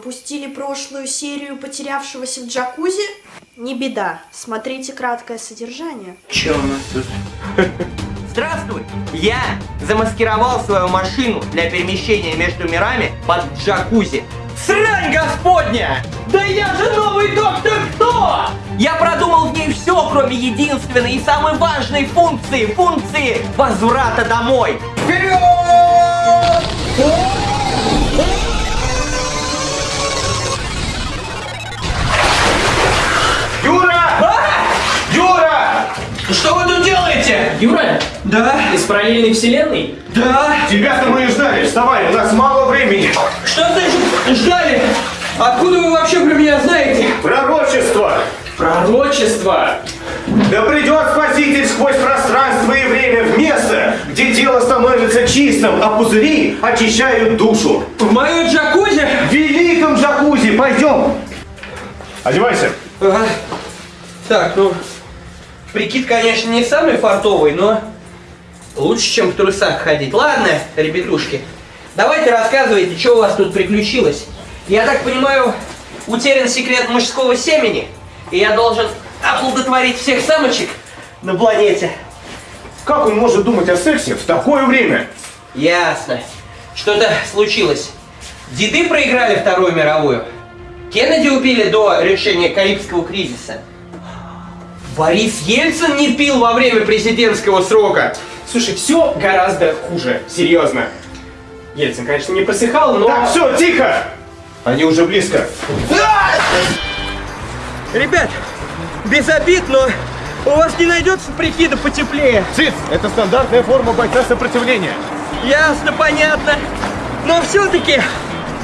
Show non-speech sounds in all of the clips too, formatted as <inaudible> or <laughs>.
Пропустили прошлую серию потерявшегося в джакузи? Не беда, смотрите краткое содержание. Че у нас тут? <laughs> Здравствуй! Я замаскировал свою машину для перемещения между мирами под джакузи. Срань господня! Да я же новый доктор Кто! Я продумал в ней все, кроме единственной и самой важной функции, функции возврата домой. Вперед! Юра, Да? из параллельной вселенной? Да? Тебя-то мы и ждали. Вставай, у нас мало времени. Что значит ждали? Откуда вы вообще про меня знаете? Пророчество. Пророчество! Да придет Спаситель сквозь пространство и время в место, где тело становится чистым, а пузыри очищают душу. В мою джакузи? В великом джакузи. Пойдем. Одевайся. Ага. Так, ну, прикид, конечно, не самый фартовый, но лучше, чем в трусах ходить. Ладно, ребятушки, давайте рассказывайте, что у вас тут приключилось. Я так понимаю, утерян секрет мужского семени, и я должен оплодотворить всех самочек на планете. Как он может думать о сексе в такое время? Ясно. Что-то случилось. Деды проиграли Вторую мировую. Кеннеди убили до решения Карибского кризиса. Борис Ельцин не пил во время президентского срока. Слушай, все гораздо хуже, серьезно. Ельцин, конечно, не просыхал, но... Так, все, тихо. Они уже близко. Ребят, без обид, но у вас не найдется прикида потеплее. Циц, это стандартная форма бойца сопротивления. Ясно, понятно. Но все-таки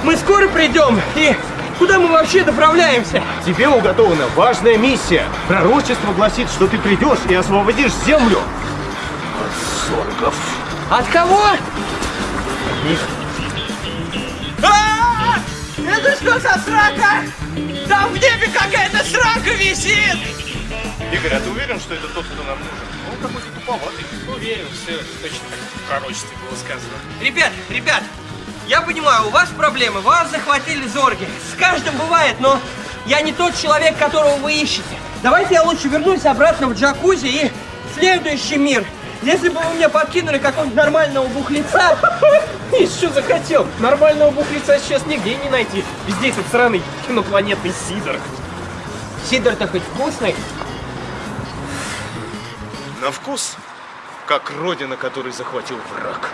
мы скоро придем. И куда мы вообще направляемся? Тебе уготована важная миссия. Пророчество гласит, что ты придешь и освободишь землю. От кого? А! Это что за срака? Там в небе какая-то срака висит! Игорь, а ты уверен, что это тот, кто нам нужен? Он какой-то туповатый. Уверен, все точно в пророчестве было сказано. Ребят, ребят, я понимаю, у вас проблемы, вас захватили зорги. С каждым бывает, но я не тот человек, которого вы ищете. Давайте я лучше вернусь обратно в джакузи и в следующий мир. Если бы вы мне подкинули какого-нибудь нормального бухлица, Еще <laughs> захотел. Нормального бухлица сейчас нигде не найти. Везде этот сраный инопланетный сидор. Сидор-то хоть вкусный. На вкус, как родина, которую захватил враг.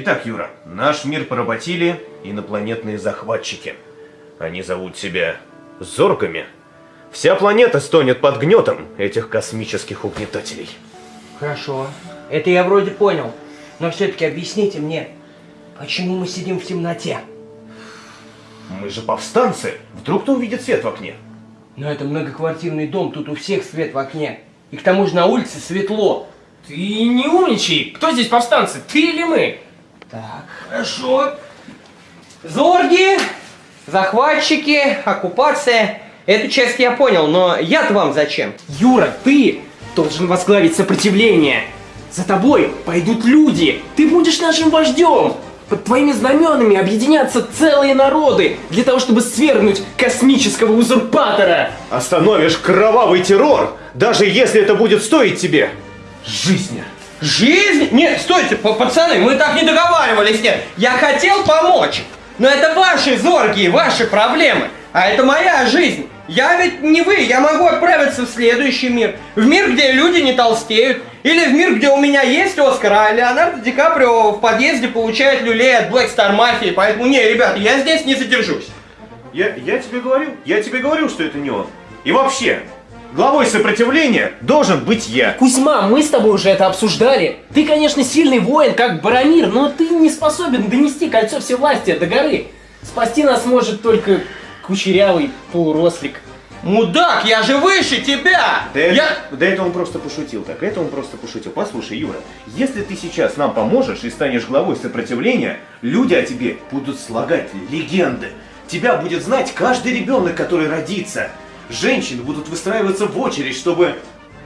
Итак, Юра, наш мир поработили инопланетные захватчики. Они зовут себя Зоргами. Вся планета стонет под гнетом этих космических угнетателей. Хорошо, это я вроде понял. Но все-таки объясните мне, почему мы сидим в темноте? Мы же повстанцы. Вдруг кто увидит свет в окне? Но это многоквартирный дом, тут у всех свет в окне. И к тому же на улице светло. Ты не умничай. Кто здесь повстанцы, ты или мы? Так, хорошо. Зорги, захватчики, оккупация. Эту часть я понял, но я-то вам зачем? Юра, ты должен возглавить сопротивление. За тобой пойдут люди. Ты будешь нашим вождем. Под твоими знаменами объединятся целые народы для того, чтобы свергнуть космического узурпатора. Остановишь кровавый террор, даже если это будет стоить тебе жизни. Жизнь? Нет, стойте, пацаны, мы так не договаривались, нет. Я хотел помочь, но это ваши зорги ваши проблемы, а это моя жизнь. Я ведь не вы, я могу отправиться в следующий мир. В мир, где люди не толстеют. Или в мир, где у меня есть Оскар, а Леонардо Ди Каприо в подъезде получает люлей от Black Star Mafia. Поэтому, не, ребята, я здесь не задержусь. Я, я тебе говорю, я тебе говорю, что это не он. И вообще, главой сопротивления должен быть я. Кузьма, мы с тобой уже это обсуждали. Ты, конечно, сильный воин, как Барамир, но ты не способен донести кольцо всевластия до горы. Спасти нас может только кучерявый полурослик. Мудак, я же выше тебя! Да, это, Я... да это он просто пошутил так, это он просто пошутил. Послушай, Юра, если ты сейчас нам поможешь и станешь главой сопротивления, люди о тебе будут слагать легенды. Тебя будет знать каждый ребенок, который родится. Женщины будут выстраиваться в очередь, чтобы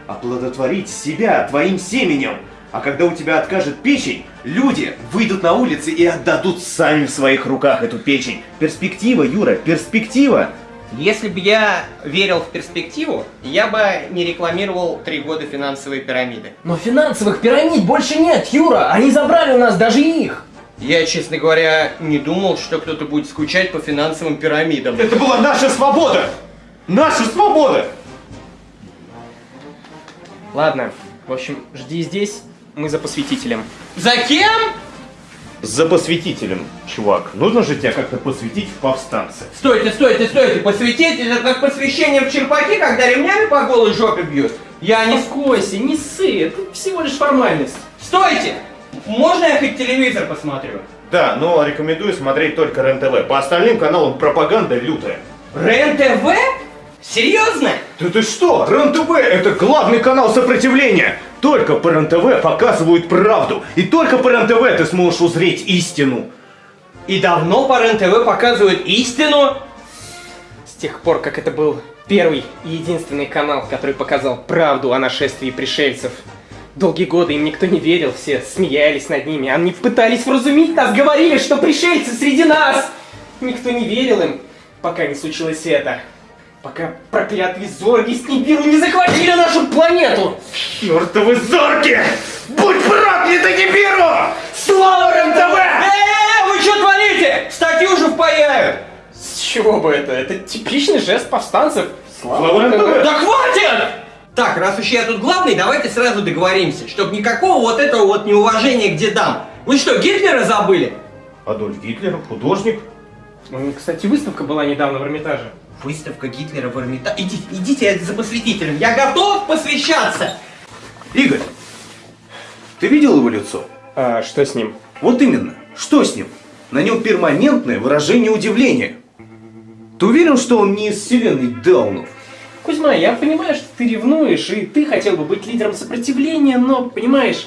оплодотворить себя твоим семенем. А когда у тебя откажет печень, люди выйдут на улицы и отдадут сами в своих руках эту печень. Перспектива, Юра, перспектива. Если бы я верил в перспективу, я бы не рекламировал три года финансовые пирамиды. Но финансовых пирамид больше нет, Юра! Они забрали у нас даже их! Я, честно говоря, не думал, что кто-то будет скучать по финансовым пирамидам. Это была наша свобода! Наша свобода! Ладно, в общем, жди здесь, мы за посвятителем. За кем? За посвятителем, чувак. Нужно же тебя как-то посвятить в повстанцы. Стойте, стойте, стойте, посвятить это как посвящение в черпаки, когда ремнями по голой жопе бьют. Я не... Успокойся, не ссы, это всего лишь формальность. Стойте! Можно я хоть телевизор посмотрю? Да, но рекомендую смотреть только РЕН-ТВ. По остальным каналам пропаганда лютая. РЕН-ТВ? Серьезно? Да ты что? РЕН-ТВ это главный канал сопротивления. Только по РЕН-ТВ показывают правду. И только по РЕН-ТВ ты сможешь узреть истину. И давно по РЕН-ТВ показывают истину? С тех пор, как это был первый и единственный канал, который показал правду о нашествии пришельцев. Долгие годы им никто не верил, все смеялись над ними, они пытались вразумить нас, говорили, что пришельцы среди нас! Никто не верил им, пока не случилось это. Пока проклятые зорги с Нибиру не захватили нашу планету! Чертовы зорки! Будь проклята Нибиру! Слава РЕН-ТВ! Э, вы что творите? Статью же впаяют! С чего бы это? Это типичный жест повстанцев. Слава РЕН-ТВ! Да хватит! Так, раз уж я тут главный, давайте сразу договоримся, чтобы никакого вот этого вот неуважения к дедам. Вы что, Гитлера забыли? Адольф Гитлер, художник. Ну, Кстати, выставка была недавно в Эрмитаже. Выставка Гитлера в Эрмитаже. Идите, идите за посвятителем. Я готов посвящаться. Игорь, ты видел его лицо? А что с ним? Вот именно. Что с ним? На нем перманентное выражение удивления. Ты уверен, что он не из вселенной Даунов? Кузьма, я понимаю, что ты ревнуешь, и ты хотел бы быть лидером сопротивления, но, понимаешь,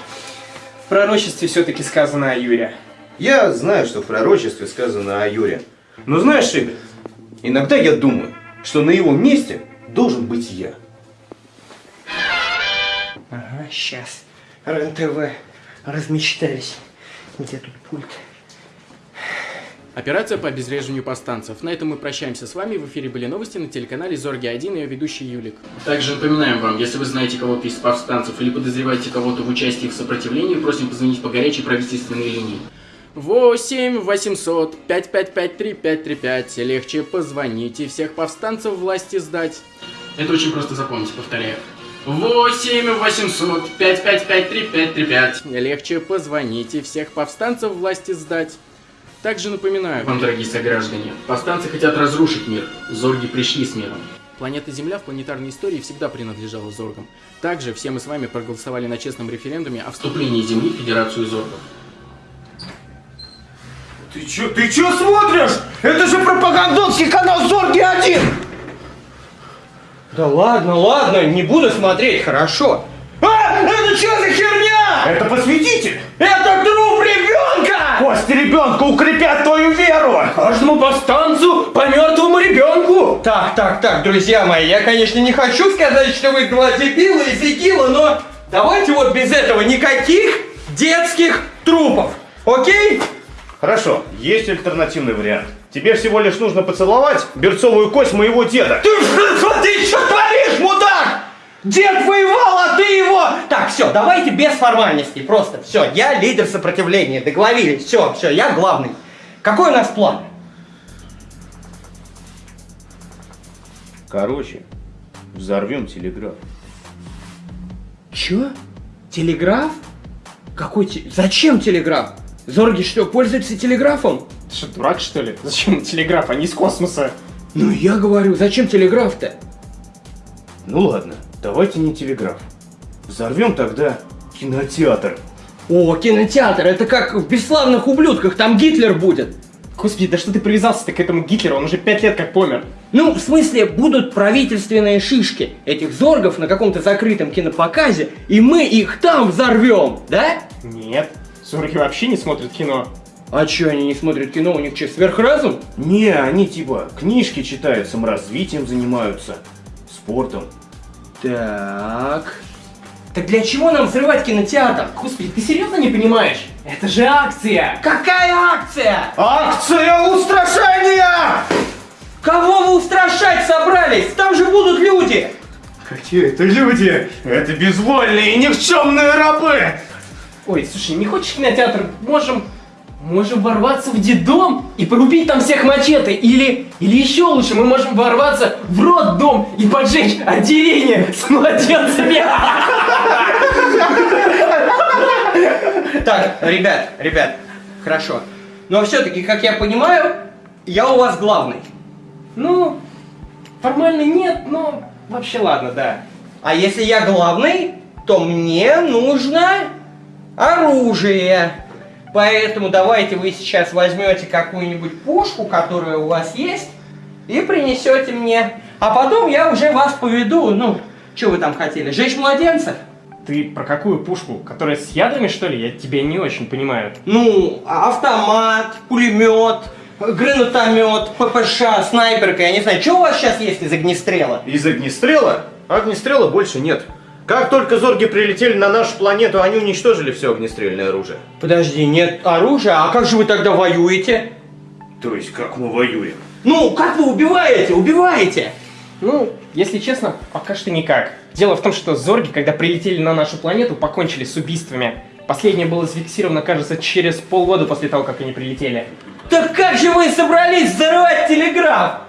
в пророчестве все-таки сказано о Юре. Я знаю, что в пророчестве сказано о Юре. Но знаешь, Игорь, иногда я думаю, что на его месте должен быть я. Ага, сейчас. РЕН-ТВ. Размечтались. Где тут пульт? Операция по обезвреживанию повстанцев. На этом мы прощаемся с вами. В эфире были новости на телеканале Зорги-1 и ее ведущий Юлик. Также напоминаем вам, если вы знаете кого-то из повстанцев или подозреваете кого-то в участии в сопротивлении, просим позвонить по горячей правительственной линии. 8 800 555 3535. Легче позвоните, всех повстанцев власти сдать. Это очень просто запомнить, повторяю. 8 800 555 3535. Легче позвоните, всех повстанцев власти сдать. Также напоминаю вам, дорогие сограждане, повстанцы хотят разрушить мир. Зорги пришли с миром. Планета Земля в планетарной истории всегда принадлежала Зоргам. Также все мы с вами проголосовали на честном референдуме о вступлении Земли в Федерацию Зоргов. Ты чё, ты чё смотришь? Это же пропагандонский канал Зорги-1! Да ладно, ладно, не буду смотреть, хорошо. А, это что за херня? Это посвятитель! Это труп ребенка! Кости ребенка укрепят твою веру! Каждому повстанцу по мертвому ребенку! Так, так, так, друзья мои, я, конечно, не хочу сказать, что вы гвоздебилы и фигилы, но давайте вот без этого никаких детских трупов, окей? Хорошо, есть альтернативный вариант. Тебе всего лишь нужно поцеловать берцовую кость моего деда. Ты что, ты что творишь, мудак? Дед воевал, а ты его... Так, все, давайте без формальностей, просто все, я лидер сопротивления, договорились, все, все, я главный. Какой у нас план? Короче, взорвем телеграф. Чё? Телеграф? Какой те... Зачем телеграф? Зорги что, пользуются телеграфом? Ты что, дурак, что ли? Зачем телеграф? Они из космоса. Ну я говорю, зачем телеграф-то? Ну ладно, давайте не телеграф. Взорвем тогда кинотеатр. О, кинотеатр, это как в «Бесславных ублюдках», там Гитлер будет. Господи, да что ты привязался-то к этому Гитлеру? Он уже пять лет как помер. Ну, в смысле, будут правительственные шишки этих зоргов на каком-то закрытом кинопоказе, и мы их там взорвем, да? Нет, Зорги вообще не смотрят кино. А чё, они не смотрят кино, у них что, сверхразум? Не, они типа книжки читают, саморазвитием занимаются, спортом. Так. Так для чего нам взрывать кинотеатр? Господи, ты серьезно не понимаешь? Это же акция! Какая акция? Акция устрашения! Кого вы устрашать собрались? Там же будут люди! Какие это люди? Это безвольные и никчемные рабы! Ой, слушай, не хочешь кинотеатр? Можем... Можем ворваться в детдом и порубить там всех мачете. Или, или еще лучше, мы можем ворваться в роддом и поджечь отделение с младенцами. Так, ребят, ребят, хорошо. Но все-таки, как я понимаю, я у вас главный. Ну, формально нет, но вообще ладно, да. А если я главный, то мне нужно оружие. Поэтому давайте вы сейчас возьмете какую-нибудь пушку, которая у вас есть, и принесете мне. А потом я уже вас поведу. Ну, что вы там хотели? Жечь младенцев? Ты про какую пушку? Которая с ядрами, что ли? Я тебя не очень понимаю. Ну, автомат, пулемет, гранатомет, ППШ, снайперка, я не знаю, что у вас сейчас есть из огнестрела? Из огнестрела? Огнестрела больше нет. Как только зорги прилетели на нашу планету, они уничтожили все огнестрельное оружие. Подожди, нет оружия, а как же вы тогда воюете? То есть, как мы воюем? Ну, как вы убиваете? Убиваете! Ну, если честно, пока что никак. Дело в том, что зорги, когда прилетели на нашу планету, покончили с убийствами. Последнее было зафиксировано, кажется, через полгода после того, как они прилетели. Так как же вы собрались взорвать телеграф?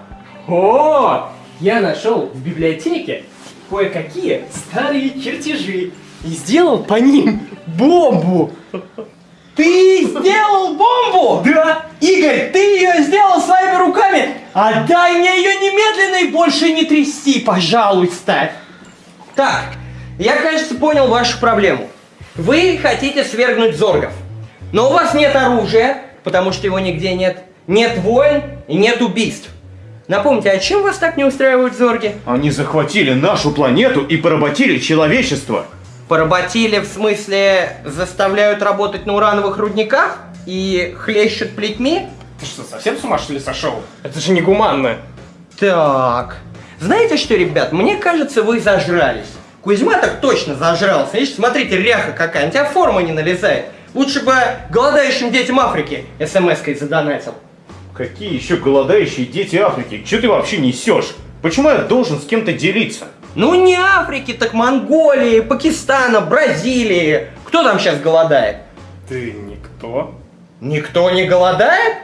О, я нашел в библиотеке кое-какие старые чертежи и сделал по ним бомбу. Ты сделал бомбу? Да. Игорь, ты ее сделал своими руками? Отдай мне ее немедленно и больше не трясти, пожалуйста. Так, я, кажется, понял вашу проблему. Вы хотите свергнуть зоргов. Но у вас нет оружия, потому что его нигде нет. Нет войн и нет убийств. Напомните, а чем вас так не устраивают зорги? Они захватили нашу планету и поработили человечество. Поработили, в смысле, заставляют работать на урановых рудниках и хлещут плетьми? Ты что, совсем с ума что ли сошел? Это же негуманно. Так. Знаете что, ребят, мне кажется, вы зажрались. Кузьма так точно зажрался. Видишь, смотрите, ряха какая, у тебя форма не налезает. Лучше бы голодающим детям Африки смс-кой задонатил. Какие еще голодающие дети Африки? Че ты вообще несешь? Почему я должен с кем-то делиться? Ну не Африки, так Монголии, Пакистана, Бразилии. Кто там сейчас голодает? Ты никто? Никто не голодает?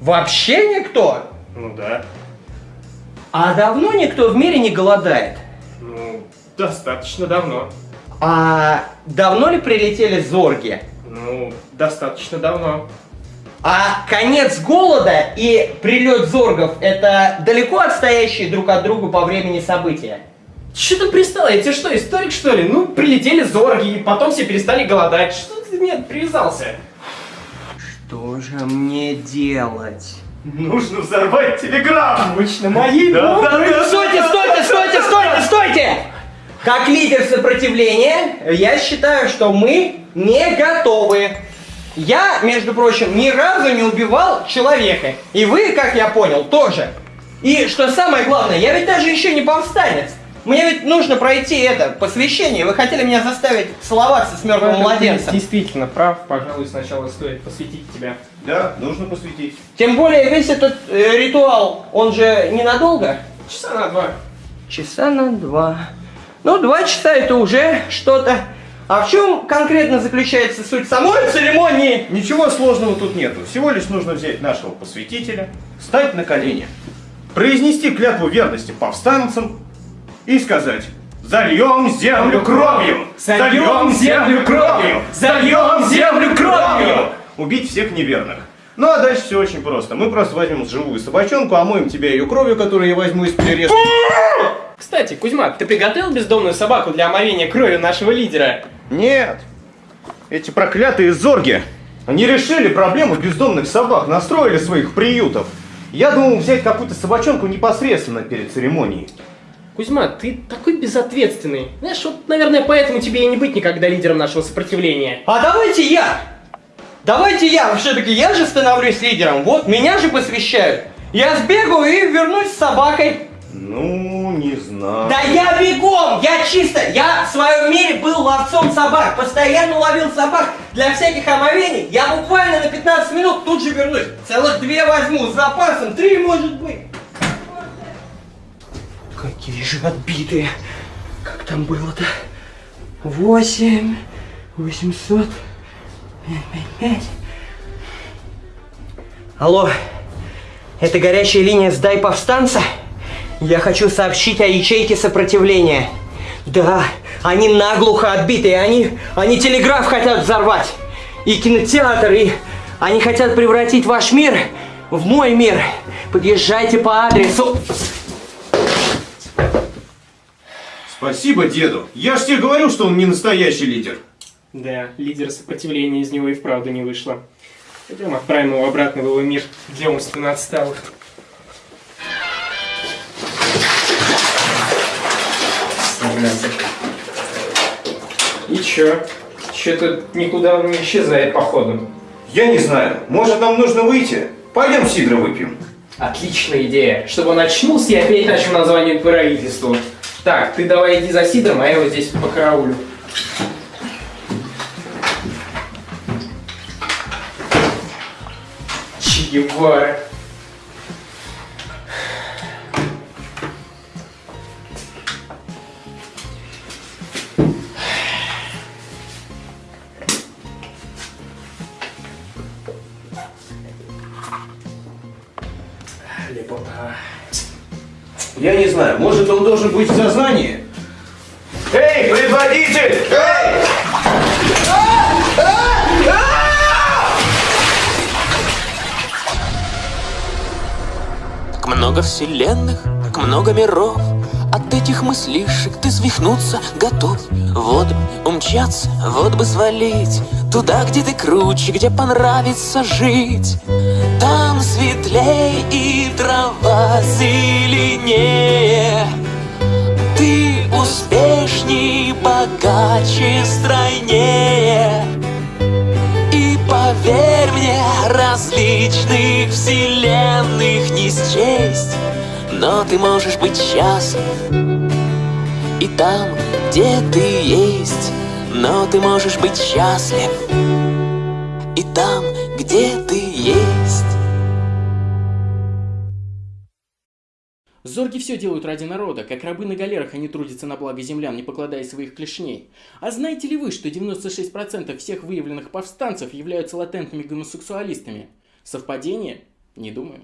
Вообще никто? Ну да. А давно никто в мире не голодает? Ну, достаточно давно. А давно ли прилетели зорги? Ну, достаточно давно. А конец голода и прилет зоргов это далеко отстоящие друг от друга по времени события? Что ты пристал? Я тебе что, историк что ли? Ну, прилетели зорги, и потом все перестали голодать. Что ты мне привязался? Что же мне делать? Нужно взорвать телеграф! Точно, мои Да, да, да. Стойте, стойте, стойте, стойте, стойте! Как лидер сопротивления, я считаю, что мы не готовы. Я, между прочим, ни разу не убивал человека. И вы, как я понял, тоже. И что самое главное, я ведь даже еще не повстанец. Мне ведь нужно пройти это посвящение. Вы хотели меня заставить целоваться с мертвым младенцем. Действительно прав, пожалуй, сначала стоит посвятить тебя. Да, нужно посвятить. Тем более весь этот э, ритуал, он же ненадолго. Часа на два. Часа на два. Ну, два часа это уже что-то. А в чем конкретно заключается суть самой церемонии? Ничего сложного тут нету. Всего лишь нужно взять нашего посвятителя, встать на колени, произнести клятву верности повстанцам и сказать «Зальем землю кровью! Зальем землю кровью! Зальем землю кровью!» Убить всех неверных. Ну а дальше все очень просто. Мы просто возьмем живую собачонку, омоем тебя ее кровью, которую я возьму из перерезки. Кстати, Кузьма, ты приготовил бездомную собаку для омовения крови нашего лидера? Нет. Эти проклятые зорги. Они решили проблему бездомных собак, настроили своих приютов. Я думал взять какую-то собачонку непосредственно перед церемонией. Кузьма, ты такой безответственный. Знаешь, вот, наверное, поэтому тебе и не быть никогда лидером нашего сопротивления. А давайте я! Давайте я! Все-таки я же становлюсь лидером. Вот, меня же посвящают. Я сбегаю и вернусь с собакой. Ну, не знаю. Да я бегом! Я чисто! Я в своем мире был ловцом собак. Постоянно ловил собак для всяких омовений. Я буквально на 15 минут тут же вернусь. Целых две возьму с запасом. Три может быть. Какие же отбитые. Как там было-то? Восемь. Восемьсот. Пять. Алло. Это горячая линия «Сдай повстанца»? Я хочу сообщить о ячейке сопротивления. Да, они наглухо отбитые, они, они телеграф хотят взорвать. И кинотеатр, и они хотят превратить ваш мир в мой мир. Подъезжайте по адресу. Спасибо деду. Я ж тебе говорил, что он не настоящий лидер. Да, лидер сопротивления из него и вправду не вышло. Пойдем отправим его обратно в его мир для умственно отсталых. Согласен. И чё? Чё-то никуда он не исчезает, походу. Я не знаю. Может, нам нужно выйти? Пойдем сидра выпьем. Отличная идея. Чтобы он очнулся и опять начал название правительству. Так, ты давай иди за Сидором, а я его здесь по караулю. Че Гевара. Я не знаю. Может, он должен быть в сознании? Эй, предводитель! Эй! Так много вселенных, так много миров От этих мыслишек ты свихнуться готов Вот бы умчаться, вот бы свалить Туда, где ты круче, где понравится жить Там светлей и трава зеленее. Ты успешней, богаче, стройнее. И поверь мне, различных вселенных не счесть Но ты можешь быть счастлив И там, где ты есть. Но ты можешь быть счастлив И там, где ты есть Зорги все делают ради народа, как рабы на галерах они трудятся на благо землян, не покладая своих клешней. А знаете ли вы, что 96% всех выявленных повстанцев являются латентными гомосексуалистами? Совпадение? Не думаю.